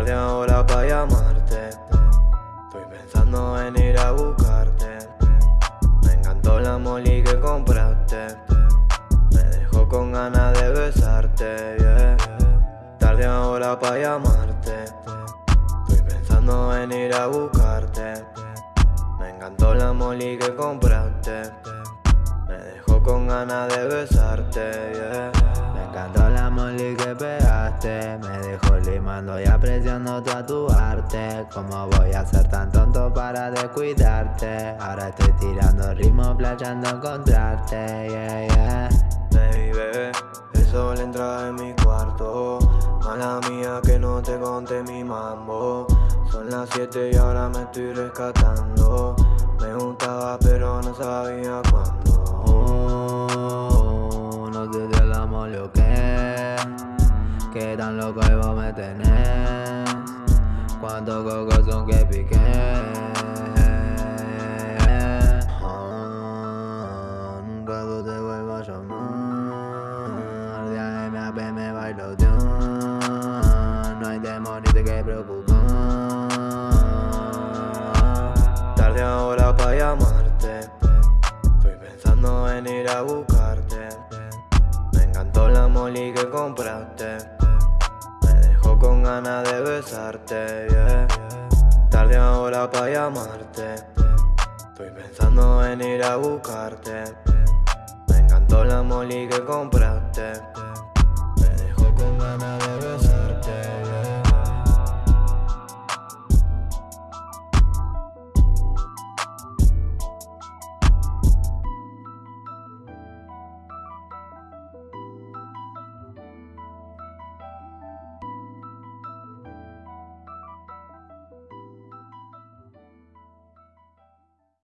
tarde ahora para llamarte. Estoy pensando en ir a buscarte. Me encantó la moli que compraste. Me dejó con ganas de besarte. Tarde ahora para llamarte. Estoy pensando en ir a buscarte. Me encantó la moli que compraste. Me dejó con ganas de besarte. Me encantó la moli que besarte limando y apreciando tu arte. ¿Cómo voy a ser tan tonto para descuidarte? Ahora estoy tirando ritmo, playando encontrarte, Baby, el sol entra en mi cuarto. Mala mía que no te conté mi mambo. Son las 7 y ahora me estoy rescatando. Me gustaba pero no sabía cuándo Que tan loco y vos me tenés. Cuántos cocos son que piqué. Ah, Nunca tú te vuelvas a llamar. De MAP me bailo No hay temor ni te que preocupar Tarde ahora pa' llamarte Estoy pensando en ir a buscarte. Me encantó la molly que compraste Me dejó con ganas de besarte, yeah. Tarde ahora pa' llamarte. Estoy pensando en ir a buscarte. Me encantó la molly que compraste